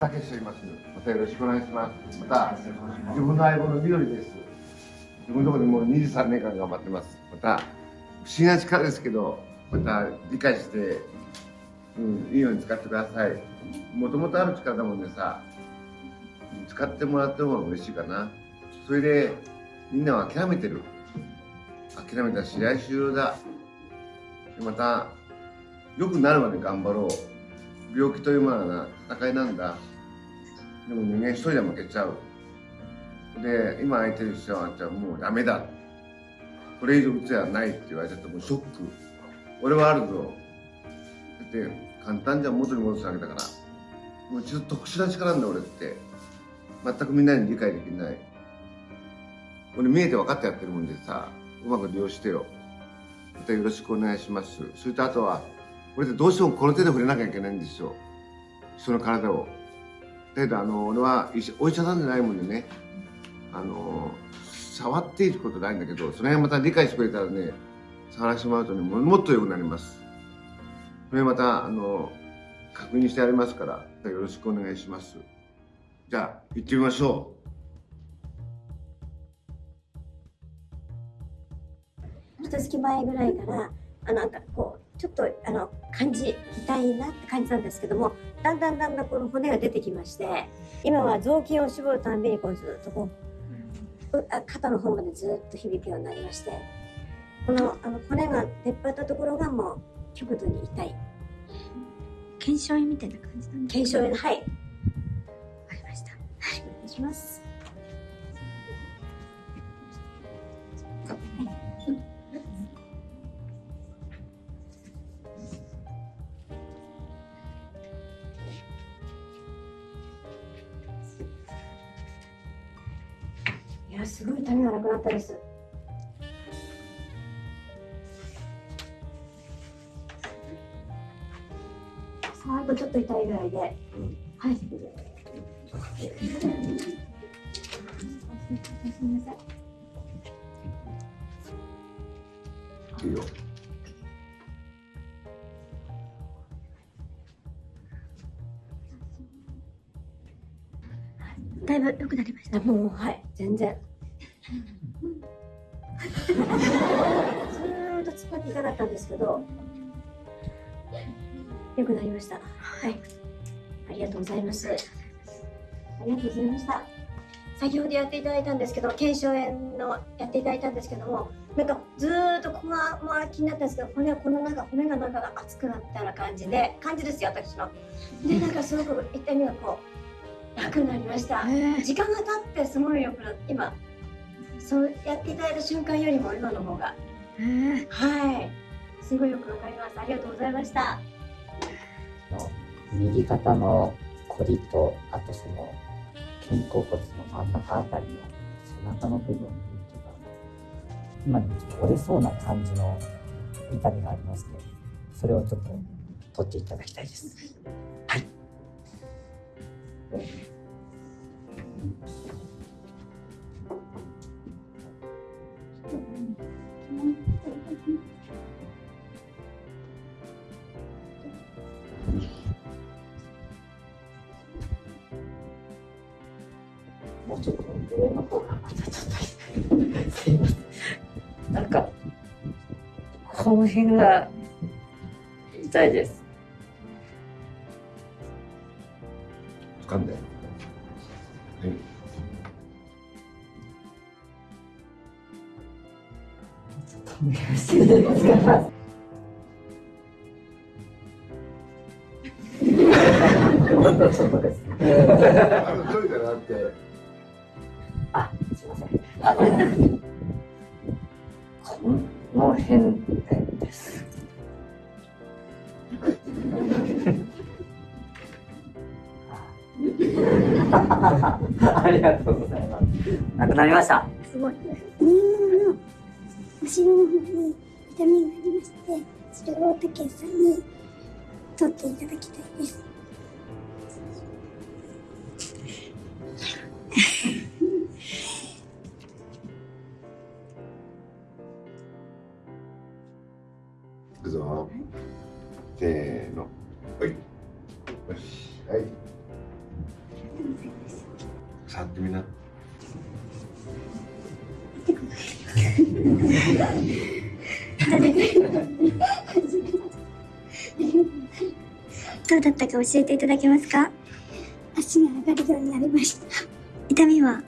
たけしと言います。またよろしくお願いします。また、自分の相棒の緑です。自分のところでもう23年間頑張ってます。また、不思議な力ですけど、また理解して、うん、いいように使ってください。もともとある力だもんでさ、使ってもらった方が嬉しいかな。それで、みんなは諦めてる。諦めた試合終了だ。また、良くなるまで頑張ろう。病気というものは戦いなんだ。でも人間一人で負けちゃう。で、今空いてる人は、じゃもうダメだ。これ以上打つやないって言われちゃったらもうショック。俺はあるぞ。だって簡単じゃ元に戻すわけだから。もうちょっと特殊な力なんだ俺って。全くみんなに理解できない。俺見えて分かってやってるもんでさ、うまく利用してよ。またよろしくお願いします。それとあとは、俺ってどうしてもこの手で触れなきゃいけないんですよ。人の体を。だけどあの、俺はお医者さんじゃないもんでね、あの、触っていることないんだけど、その辺また理解してくれたらね、触らせてもらうとね、もっと良くなります。それまた、あの、確認してやりますから、よろしくお願いします。じゃあ、行ってみましょう。一月前ぐらいから、あなんかこう、ちょっとあの感じ痛いなって感じたんですけどもだんだんだんだんこの骨が出てきまして今は雑巾を絞るたびにこうずっとこう肩の方までずっと響くようになりましてこのあの骨が出っ張ったところがもう極度に痛い。腱鞘炎みたいな感じなんですか腱鞘炎はい。わかりました。はい。お願いしますやすごい痛みがなくなったです。あとちょっと痛いぐらいで、うん、はいすみません。いいよ。だいぶ良くなりました。もうはい。全然ずーっと突っ張っていたかったんですけど良くなりました。はい。ありがとうございます。ありがとうございました。先ほどやっていただいたんですけど、腱鞘炎のやっていただいたんですけども、なんかずーっとここが、まあ、気になったんですけど、骨はこのなんか骨がなんか熱くなったような感じで、感じですよ、私の。で、なんかすごく痛みがこう、楽になりました。時間が経ってすごいよくなって、今、そうやっていただいた瞬間よりも今の方が。はい。すごいよくわかります。ありがとうございました。の右肩のこりとあとその肩甲骨の真ん中あたりの背中の部分とか今でもちょっと折れそうな感じの痛みがありますのでそれをちょっと取っていただきたいです。はい。もうちょっと上の方がまたちょっとすいません。なんかこの辺が痛いです。掴んで。はいお願いしていいですか。あ、すみません。あの、この辺です。ありがとうございます。なくなりました。すごい。右の方に痛みがありまして、それを竹さんに取っていただきたいです。くぞ。せーの。はい。よし。はい。触ってみな。どうだったか教えていただけますか？足が上がるようになりました。痛みは？